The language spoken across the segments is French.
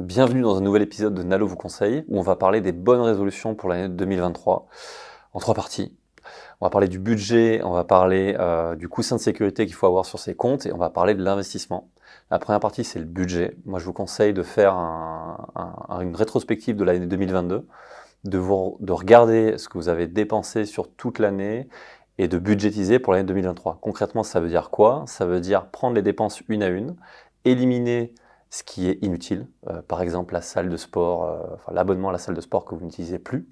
Bienvenue dans un nouvel épisode de Nalo vous conseille où on va parler des bonnes résolutions pour l'année 2023 en trois parties. On va parler du budget, on va parler euh, du coussin de sécurité qu'il faut avoir sur ses comptes et on va parler de l'investissement. La première partie, c'est le budget. Moi, je vous conseille de faire une rétrospective de l'année 2022, de, regarder ce que vous avez dépensé sur toute l'année et de budgétiser pour l'année 2023. Concrètement, ça veut dire quoi? Ça veut dire prendre les dépenses une à une, éliminer ce qui est inutile, euh, par exemple la salle de sport, euh, enfin, l'abonnement à la salle de sport que vous n'utilisez plus.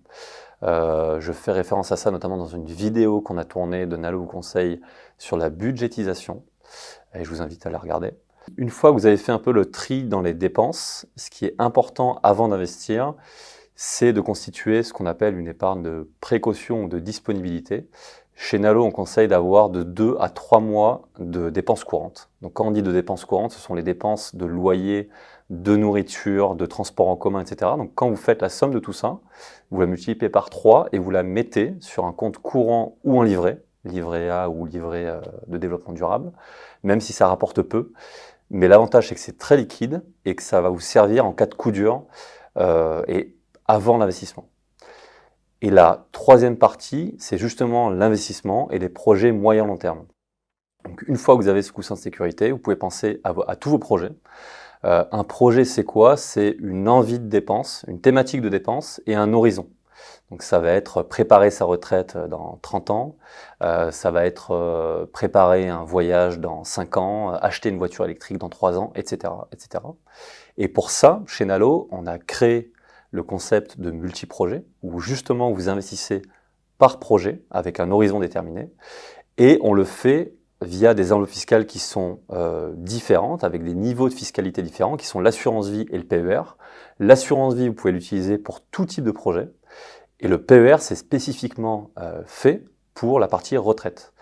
Euh, je fais référence à ça notamment dans une vidéo qu'on a tournée de Nalo vous conseille sur la budgétisation, et je vous invite à la regarder. Une fois que vous avez fait un peu le tri dans les dépenses, ce qui est important avant d'investir, c'est de constituer ce qu'on appelle une épargne de précaution ou de disponibilité. Chez Nalo, on conseille d'avoir de 2 à 3 mois de dépenses courantes. Donc quand on dit de dépenses courantes, ce sont les dépenses de loyer, de nourriture, de transport en commun, etc. Donc quand vous faites la somme de tout ça, vous la multipliez par 3 et vous la mettez sur un compte courant ou en livret, livret A ou livret euh, de développement durable, même si ça rapporte peu. Mais l'avantage, c'est que c'est très liquide et que ça va vous servir en cas de coup dur euh, avant l'investissement. Et la troisième partie, c'est justement l'investissement et les projets moyen-long terme. Donc une fois que vous avez ce coussin de sécurité, vous pouvez penser à, tous vos projets. Euh, un projet, c'est quoi? C'est une envie de dépense, une thématique de dépense et un horizon. Donc ça va être préparer sa retraite dans 30 ans, euh, ça va être euh, préparer un voyage dans 5 ans, acheter une voiture électrique dans 3 ans, etc., etc. Et pour ça, chez Nalo, on a créé le concept de multi-projet, où justement vous investissez par projet avec un horizon déterminé, et on le fait via des enveloppes fiscales qui sont euh, différentes, avec des niveaux de fiscalité différents, qui sont l'assurance vie et le PER. L'assurance vie, vous pouvez l'utiliser pour tout type de projet, et le PER, c'est spécifiquement euh, fait pour la partie retraite.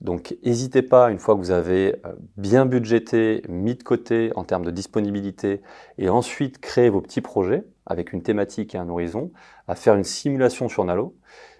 Donc n'hésitez pas, une fois que vous avez euh, bien budgété, mis de côté en termes de disponibilité, et ensuite créé vos petits projets avec une thématique et un horizon, à faire une simulation sur Nalo.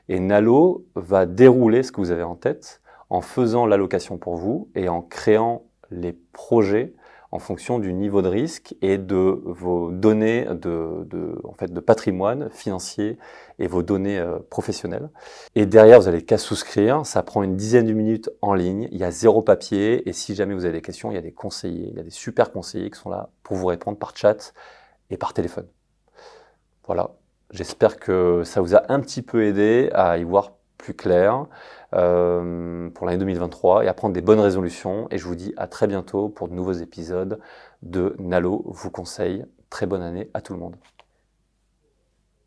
Et Nalo va dérouler ce que vous avez en tête en faisant l'allocation pour vous et en créant les projets en fonction du niveau de risque et de vos données de, en fait, de patrimoine financier et vos données euh, professionnelles. Et derrière, vous n'allez qu'à souscrire. Ça prend une dizaine de minutes en ligne. Il y a zéro papier. Et si jamais vous avez des questions, il y a des conseillers. Il y a des super conseillers qui sont là pour vous répondre par chat et par téléphone. Voilà. J'espère que ça vous a un petit peu aidé à y voir plus clair euh, pour l'année 2023 et à prendre des bonnes résolutions. Et je vous dis à très bientôt pour de nouveaux épisodes de Nalo vous conseille. Très bonne année à tout le monde.